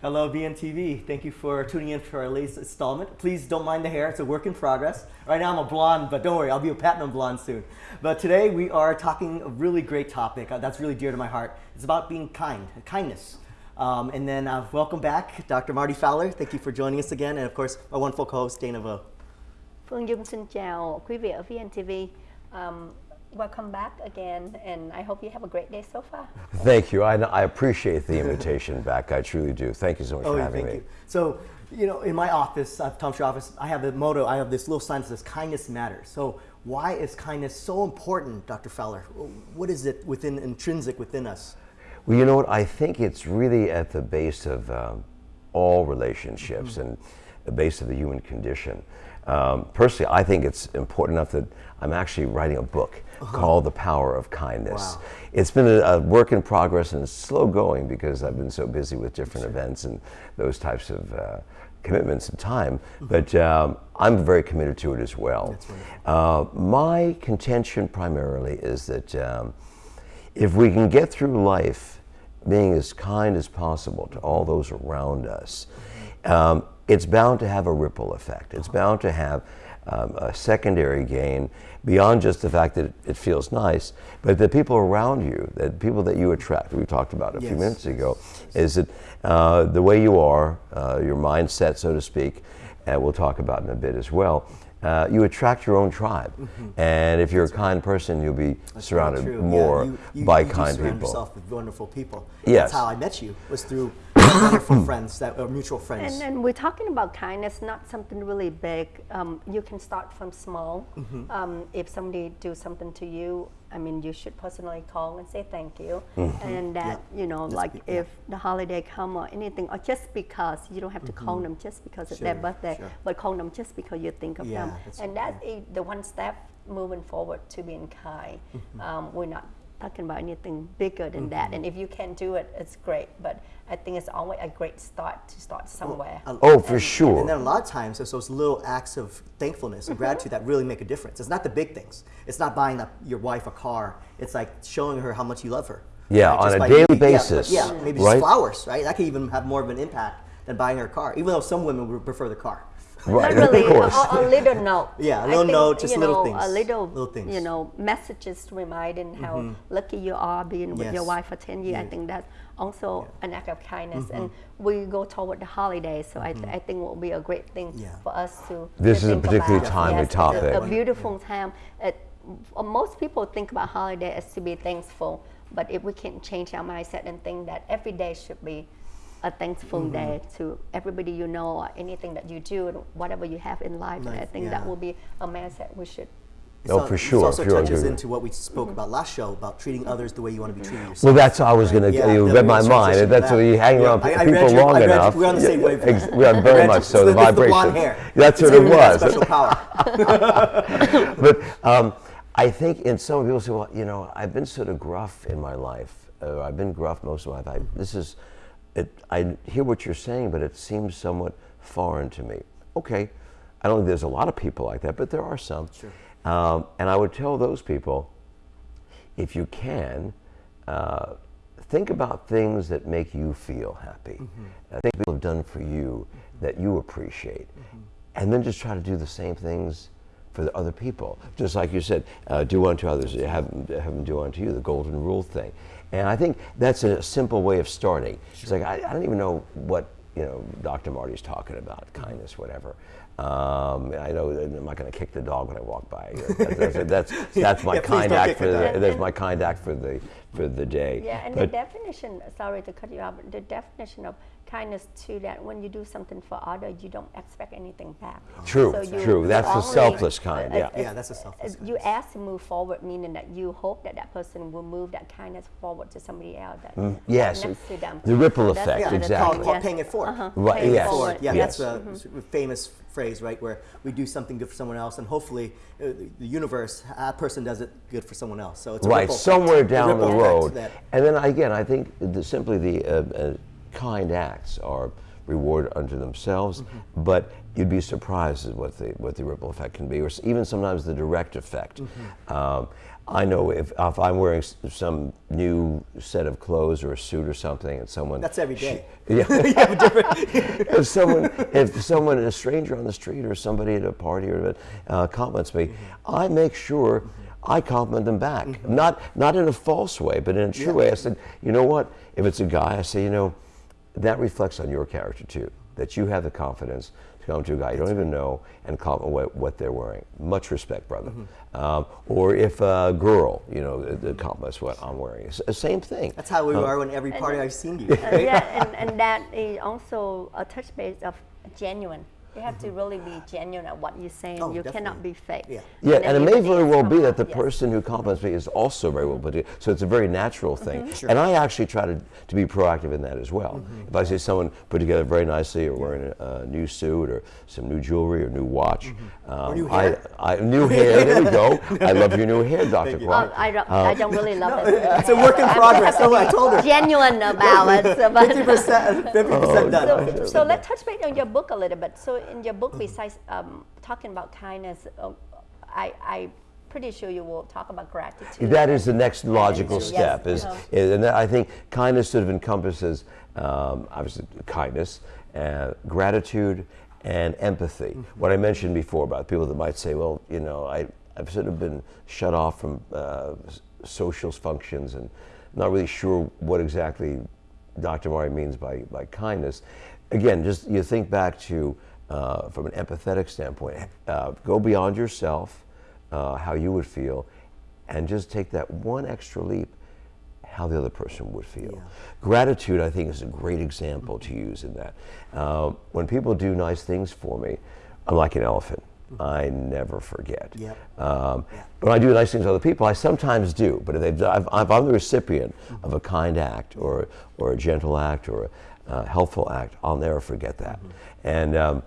Hello, VNTV. Thank you for tuning in for our latest installment. Please don't mind the hair, it's a work in progress. Right now I'm a blonde, but don't worry, I'll be a platinum blonde soon. But today we are talking a really great topic uh, that's really dear to my heart. It's about being kind, kindness. Um, and then uh, welcome back, Dr. Marty Fowler. Thank you for joining us again. And of course, my wonderful co-host, Dana Vo. Phương Dung xin chào quý vị ở VNTV. Um, welcome back again, and I hope you have a great day so far. Thank you. I, I appreciate the invitation back. I truly do. Thank you so much Oh, for having thank me. you. So, you know, in my office, uh, Tom Shaw office, I have the motto, I have this little sign that says kindness matters. So why is kindness so important, Dr. Fowler? What is it within, intrinsic within us? Well, you know what? I think it's really at the base of um, all relationships and the base of the human condition. Um, personally, I think it's important enough that I'm actually writing a book called The Power of Kindness. Wow. It's been a, a work in progress and it's slow going because I've been so busy with different events and those types of uh, commitments and time. But um, I'm very committed to it as well. Uh, my contention primarily is that um, if we can get through life being as kind as possible to all those around us, um, it's bound to have a ripple effect. It's bound to have um, a secondary gain beyond just the fact that it, it feels nice, but the people around you, the people that you attract, we talked about a few minutes ago, is that uh, the way you are, uh, your mindset, so to speak, and we'll talk about in a bit as well, uh, you attract your own tribe. And if you're a kind person, you'll be. That's surrounded more Yeah, you- you- by you kind surround people. yourself with wonderful people. Yes. That's how I met you, was through wonderful friends, that are mutual friends. And then we're talking about kindness, not something really big. Um, you can start from small. Mm-hmm. Um, if somebody do something to you, I mean, you should personally call and say thank you. Mm-hmm. And that, you know, That's like big, yeah. if the holiday come or anything, or just because you don't have to call them just because it's their Mm-hmm. Birthday, sure. but call them just because you think of Yeah, them. that's and that's the one step moving forward to being kind. Mm-hmm. Um, we're not talking about anything bigger than that. And if you can do it, it's great. But I think it's always a great start to start somewhere. a- Oh, for sure. And then a lot of times, it's those little acts of thankfulness Mm-hmm. and gratitude that really make a difference. It's not the big things. It's not buying the, your wife a car. It's like showing her how much you love her. Yeah, on just a daily maybe- yeah, basis, Yeah, maybe right? just flowers, right? That could even have more of an impact than buying her a car, even though some women would prefer the car. Right, Not really, of course. a, a little note. Yeah, a I little think, note, just you little know, things, A little, little things. you know, messages reminding how mm-hmm. lucky you are being with your wife for 10 years. I mm. think that's also an act of kindness. Mm-hmm. And we go toward the holidays, so I, th- I think it will be a great thing Yeah. for us to This to is a particularly about. timely Yes, it's a- topic. A, beautiful time. It, most people think about holiday as to be thankful, but if we can change our mindset and think that every day should be a thankful Mm-hmm. day to everybody you know or anything that you do and whatever you have in life. And I think yeah. that will be a mindset we should. It's Oh, al- for This sure, also sure, I touches into what we spoke about last show about treating others the way you want to be treated yourself. Well, that's how I was going to. Yeah, you read my mind. transitioning That's what that. you hang Yeah, around I- I people read your- long I read you- enough. we're on the same Yeah, wavelength. ex- We are I very much so. The the blonde vibration. hair. That's It's what it giving me that was. Special power. but um, I think in some people say, well, you know, I've been sort of gruff in my life. Uh, I've been gruff most of my life. I, this is, it, I hear what you're saying, but it seems somewhat foreign to me. Okay, I don't think there's a lot of people like that, but there are some. Sure. Um, and I would tell those people, if you can, uh, think about things that make you feel happy. Uh, think people have done for you that you appreciate. And then just try to do the same things for the other people. Just like you said, uh, do unto others, have, have them do unto you, the golden rule thing. And I think that's a simple way of starting. It's like, I, I don't even know what you know, Dr. Marty's talking about, kindness, whatever. Um, I know that I'm not going to kick the dog when I walk by. That's, that's, that's, that's my Yeah, kind act for the the, that's my kind act for the for the day. Yeah, and But- the definition, sorry to cut you off, the definition of kindness to that when you do something for others, you don't expect anything back. True, So you- true. That's the selfless kind, yeah. Yeah, that's a selfless uh, You ask to move forward, meaning that you hope that that person will move that kindness forward to somebody else that Mm, yes, next to them. the ripple that's effect, Yeah, that's exactly. called, all, yes. paying it forward. Uh-huh. Right, Paying it forward, Yeah, yes. that's a s- famous phrase, right? Where we do something good for someone else, and hopefully, uh, the universe, that person does it good for someone else. So it's a right ripple effect. somewhere down the ripple effect road. And then again, I think the, simply the uh, uh, kind acts are reward unto themselves, Mm-hmm. but you'd be surprised at what the what the ripple effect can be, or even sometimes the direct effect. Mm-hmm. Um, I know if, if I'm wearing some new set of clothes or a suit or something, and someone That's every day. yeah, you have a different. if someone, if someone, a stranger on the street or somebody at a party or uh, compliments me, Mm-hmm. I make sure I compliment them back. Not not in a false way, but in a true way. I said, you know what? If it's a guy, I say, you know, that reflects on your character too. That you have the confidence to come to a guy you don't even know and compliment what, what they're wearing. Much respect, brother. Mm-hmm. Um, or if a girl, you know, that compliments what I'm wearing, it's the same thing. That's how we Um, are in every party I've seen you. Uh, yeah, and, and that is also a touch base of genuine. You have to really be genuine at what you're saying. Oh, you cannot be fake. Yeah. Yeah, and it may everything very well be that the yes. person who compliments me is also very well put together. So it's a very natural thing. Mm-hmm. Sure. And I actually try to, to be proactive in that as well. Mm-hmm. If I see someone put together very nicely or wearing a, a new suit or some new jewelry or new watch, um, new I, hair. I, new hair, there we go. I love your new hair, Dr. you. Kwok. Oh, I don't, I don't really love it. It's a work in progress. No, I told her. Genuine about it. 50%, 50% Oh, done. so, so let's touch base on your book a little bit. So in your book, besides um, talking about kindness, uh, I, I pretty sure you will talk about gratitude. That is the next logical Yes, step. Is, uh-huh. is- and I think kindness sort of encompasses um, obviously kindness, uh, gratitude, and empathy. Mm-hmm. What I mentioned before about people that might say, well, you know, I, I've sort of been shut off from uh, social functions and not really sure what exactly Dr. Marty means by, by kindness. Again, just you think back to, uh, from an empathetic standpoint, uh, go beyond yourself, uh, how you would feel, and just take that one extra leap, how the other person would feel. Gratitude, I think, is a great example to use in that. Uh, when people do nice things for me, I'm like an elephant. I never forget. Yep. Um, When I do nice things to other people, I sometimes do. But if, they've, if I'm the recipient of a kind act or, or a gentle act or a helpful act, I'll never forget that. And um,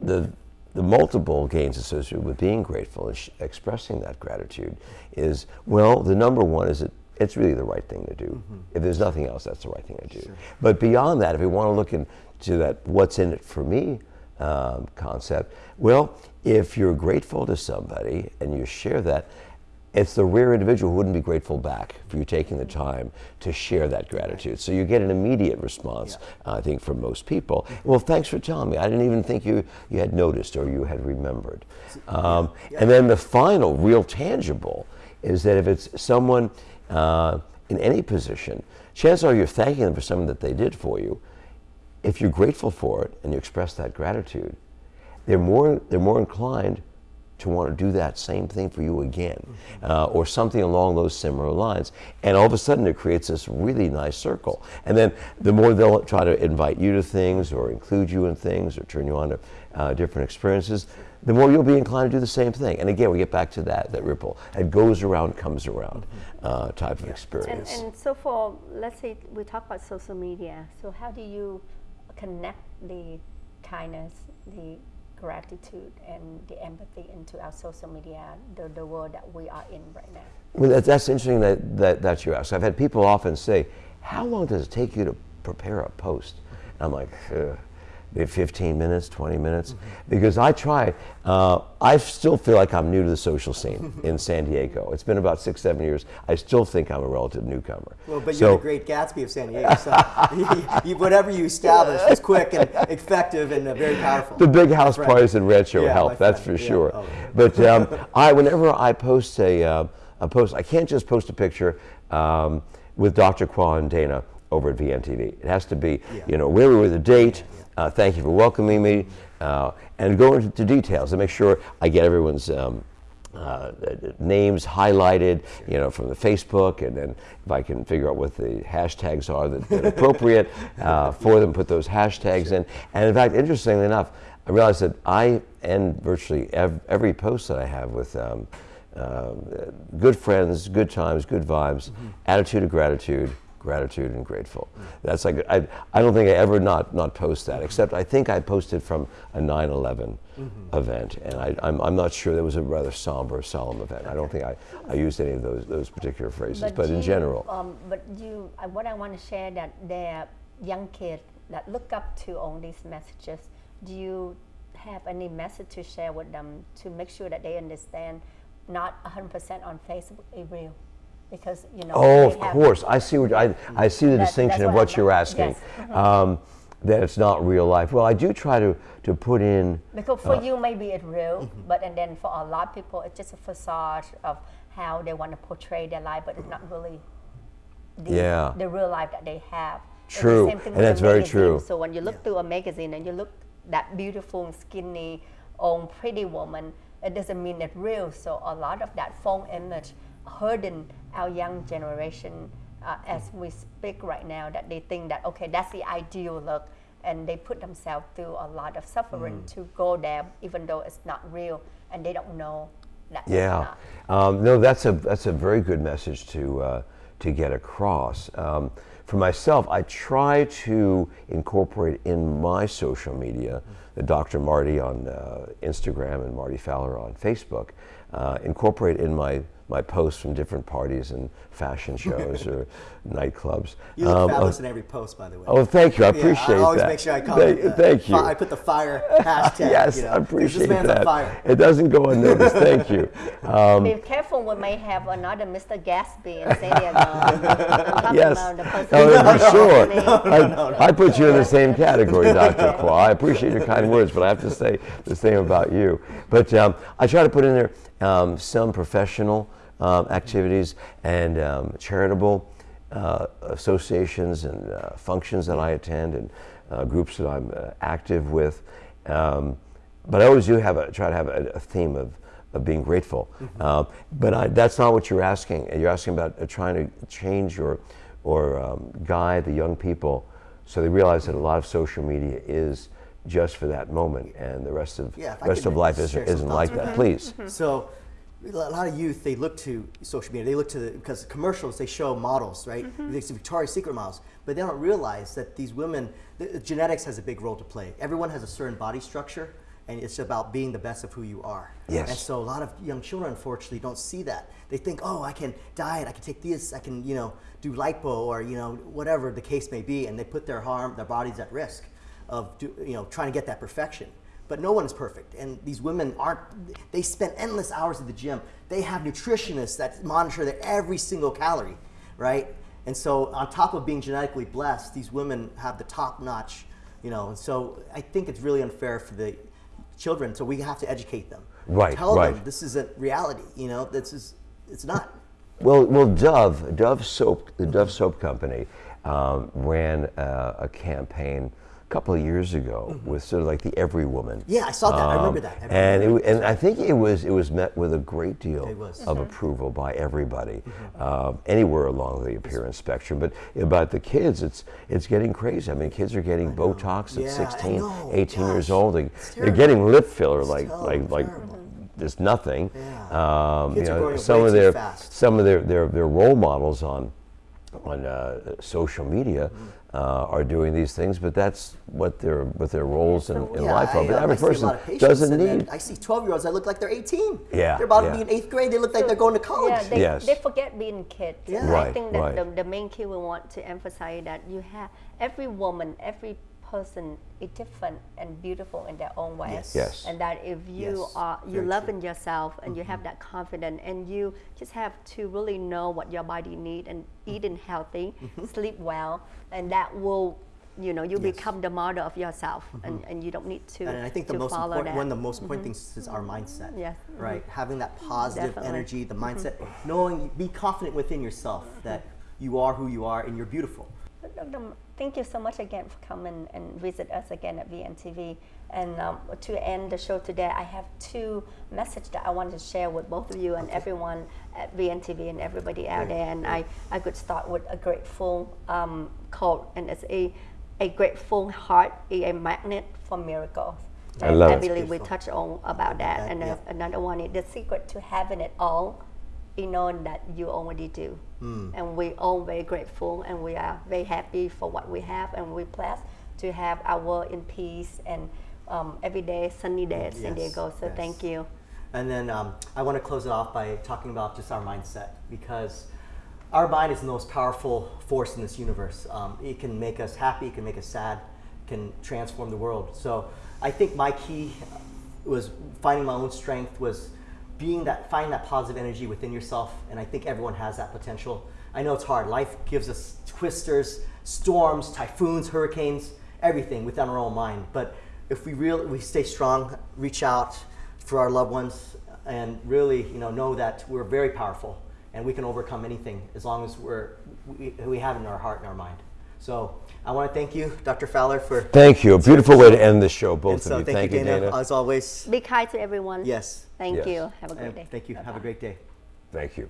the, the multiple gains associated with being grateful and sh- expressing that gratitude is, well, the number one is that it's really the right thing to do. If there's nothing else, that's the right thing to do. But beyond that, if we want to look into that what's in it for me um, concept, well, if you're grateful to somebody and you share that, it's the rare individual who wouldn't be grateful back for you taking the time to share that gratitude. So you get an immediate response, I think, from most people. Well, thanks for telling me. I didn't even think you, you had noticed or you had remembered. Um, And then the final, real tangible, is that if it's someone uh, in any position, chances are you're thanking them for something that they did for you. If you're grateful for it and you express that gratitude, they're more, they're more inclined to want to do that same thing for you again, uh, or something along those similar lines. And all of a sudden, it creates this really nice circle. And then the more they'll try to invite you to things, or include you in things, or turn you on to uh, different experiences, the more you'll be inclined to do the same thing. And again, we get back to that that ripple. It goes around, comes around uh, type of And, experience. and so for, let's say we talk about social media. So how do you connect the kindness, the gratitude, and the empathy into our social media, the, the world that we are in right now? Well, that's, that's interesting that, that, that you ask. I've had people often say, How long does it take you to prepare a post? And I'm like, "Ugh, 15 minutes, 20 minutes. Because I try, uh, I still feel like I'm new to the social scene in San Diego. It's been about six, seven years. I still think I'm a relative newcomer. Well, but So- you're the great Gatsby of San Diego. So you- whatever you establish is quick and effective and uh, very powerful. The big house parties in Rancho Yeah, help, that's for. Yeah. sure. Oh. But um, I, whenever I post a, uh, a post, I can't just post a picture um, with Dr. Qua and Dana over at VNTV. It has to be, Yeah. you know, where we were, the date. Uh, thank you for welcoming me, uh, and go into details and make sure I get everyone's. Um, uh, names highlighted, you know, from the Facebook, and then if I can figure out what the hashtags are that, that are appropriate uh, for them, put those hashtags in. And in fact, interestingly enough, I realized that I end virtually ev- every post that I have with um, um, good friends, good times, good vibes, attitude of gratitude, gratitude and grateful. That's like I, I don't think I ever not not post that. Except I think I posted from a 9/11 event, and I, I'm, I'm not sure that was a rather somber, solemn event. I don't think I, I used any of those those particular phrases, but, in you, general. um, but you, what I want to share that there are young kids that look up to all these messages. Do you have any message to share with them to make sure that they understand not 100% on Facebook is real because you know. Oh, they of have- course. I see what I, I see the That- distinction of what what I'm- you're asking. yes. Mm-hmm. Um, that it's not real life. Well, I do try to, to put in. Because for Uh, you, maybe it's real, mm-hmm. but and then for a lot of people, it's just a facade of how they want to portray their life, but it's not really the, Yeah. the real life that they have. It's the True, same thing and that's very true. So when you look through a magazine and you look that beautiful, skinny, old, pretty woman, it doesn't mean it's real. So a lot of that phone image hurting our young generation uh, as we speak right now that they think that okay that's the ideal look and they put themselves through a lot of suffering to go there even though it's not real and they don't know that Yeah. Um, no, that's a that's a very good message to uh, to get across. Um, for myself, I try to incorporate in my social media, the Dr. Marty on uh, Instagram and Marty Fowler on Facebook, uh, incorporate in my my posts from different parties and fashion shows or nightclubs. You look Um, fabulous in every post, by the way. Oh, thank you. I Yeah, appreciate I always that. make sure I Thank, comment. uh, thank you. I put the fire hashtag. yes, you know, I 'cause appreciate this man's that. on fire. It doesn't go unnoticed. thank you. Um, Be careful, we may have another Mr. Gatsby and San Diego. I'm Yes. about the person Oh, who for sure. company. I, I put you in the same category, Dr. Qua. I appreciate your kind words, but I have to say the same about you. But um, I try to put in there um, some professional um, activities and um, charitable uh, associations and uh, functions that I attend and uh, groups that I'm uh, active with. Um, but I always do have a, try to have a, a theme of, of being grateful. Um, but I, that's not what you're asking. You're asking about uh, trying to change or, or um, guide the young people so they realize that a lot of social media is just for that moment and the rest of, Yeah, rest of life isn't, isn't like with that. that. Please. So a lot of youth they look to social media. They look to the, because commercials they show models, right? Mm-hmm. They see Victoria's Secret models, but they don't realize that these women, the, the genetics has a big role to play. Everyone has a certain body structure, and it's about being the best of who you are. Yes. And so a lot of young children, unfortunately, don't see that. They think, oh, I can diet, I can take this, I can, you know, do lipo or you know whatever the case may be, and they put their harm, their bodies at risk of, do, you know, trying to get that perfection but no one is perfect. And these women aren't, they spend endless hours at the gym. They have nutritionists that monitor their every single calorie, right? And so on top of being genetically blessed, these women have the top notch, you know, and so I think it's really unfair for the children, so we have to educate them. Right, Tell right. them this isn't reality, you know, this is, it's not. Well, well, Dove, Dove soap, the Dove soap company, um, ran uh, a campaign a couple of years ago with sort of like the Every Woman. Yeah, I saw that. I remember that. Every and it, and I think it was it was met with a great deal It was. of approval by everybody, uh, anywhere along the appearance spectrum. But about the kids, it's it's getting crazy. I mean, kids are getting Botox at Yeah, I 16, know. 18 years old. They, they're getting lip filler like like like terrible. there's nothing. Yeah. Um, you know, some of their fast. some of their, their, their role models on on uh, social media Mm-hmm. Uh, are doing these things, but that's what their what their roles in, in Yeah, life are. But every I see a person lot of patients, doesn't need. I see 12 year olds that look like they're 18. Yeah, They're about yeah. to be in eighth grade. They look like they're going to college. Yeah, they, Yes. they forget being kids. Yeah. I think that right. the, the main key we want to emphasize that you have every woman, every person is different and beautiful in their own way. Yes. Yes. And that if you Yes, are you very love true. in yourself and you have mm-hmm. that confidence and you just have to really know what your body need and eating healthy, mm-hmm. sleep well, and that will you know you Yes. become the model of yourself mm-hmm. and, and you don't need to And I think the most important, that. Mm-hmm. one of the most important things is our mindset. Yes. Right. Having that positive Definitely. Mm-hmm. energy, the mindset, knowing, be confident within yourself that you are who you are and you're beautiful. Dr. Thank you so much again for coming and visit us again at VNTV. And um, to end the show today, I have two messages that I wanted to share with both of you and everyone at VNTV and everybody out Great, there. And I, I could start with a grateful um, quote, and it's a, a grateful heart is a magnet for miracles. I I it. believe we touched on about that. that, And uh, yeah. another one is the secret to having it all is knowing that you already do. Hmm. And we all very grateful and we are very happy for what we have and we're blessed to have our world in peace and um, every day sunny day at San Yes, Diego. So yes. thank you. And then um, I want to close it off by talking about just our mindset because our mind is the most powerful force in this universe. Um, it can make us happy, it can make us sad, it can transform the world. So I think my key was finding my own strength was being that, find that positive energy within yourself, and I think everyone has that potential. I know it's hard. Life gives us twisters, storms, typhoons, hurricanes, everything within our own mind. But if we real, we stay strong, reach out for our loved ones, and really, you know, know that we're very powerful and we can overcome anything as long as we're we, we have it in our heart and our mind. So I want to thank you, Dr. Fowler, for Thank you. A beautiful way to end the show, and both so of you. thank, you, Dana, as always. Be kind to everyone. Yes. Thank Yes. you. Have a great day. thank you. Have a great day. Thank you.